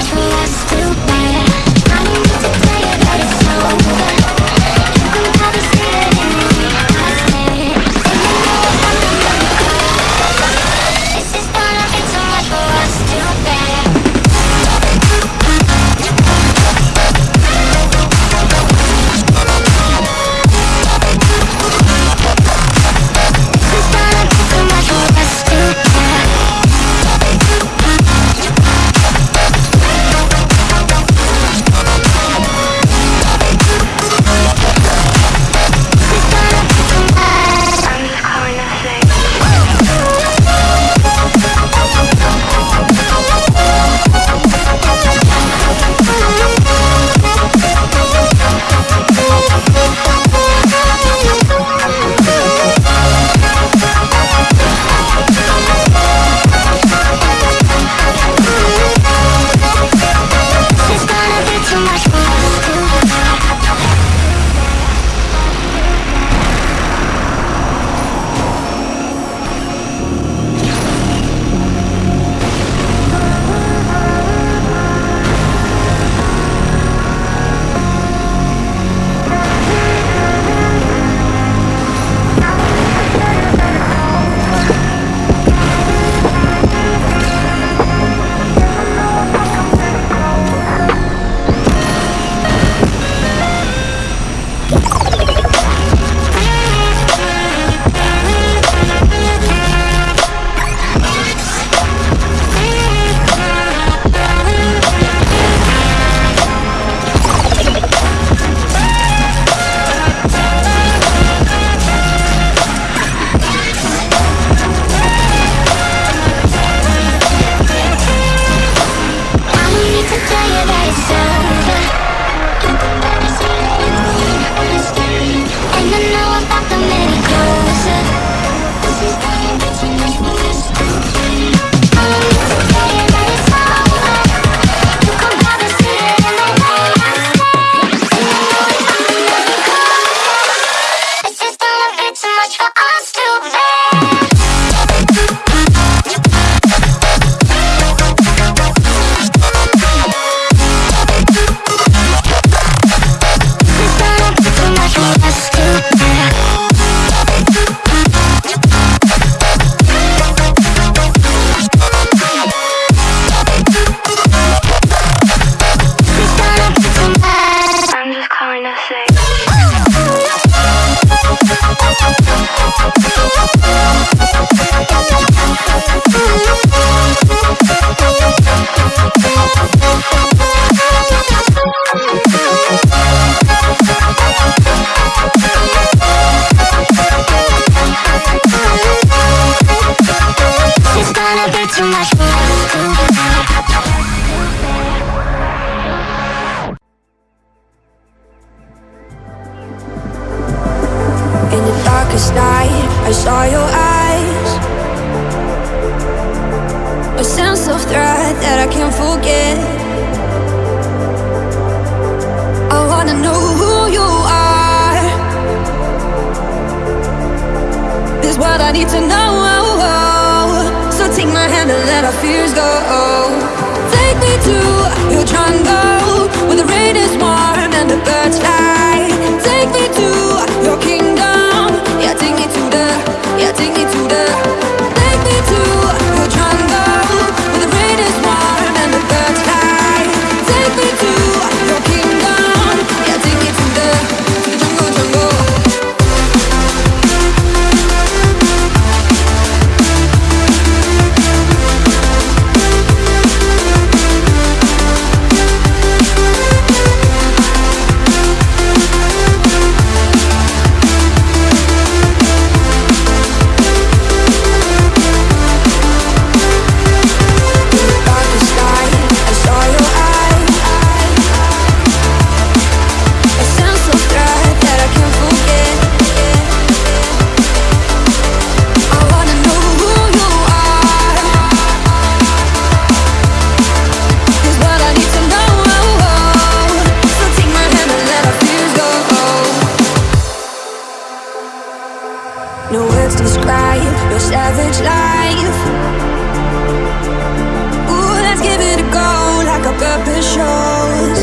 touch me I saw your eyes. A sense of threat that I can't forget. I wanna know who you are. This what I need to know. So take my hand and let our fears go. words describe your savage life. Ooh, let's give it a go, like a purpose shows.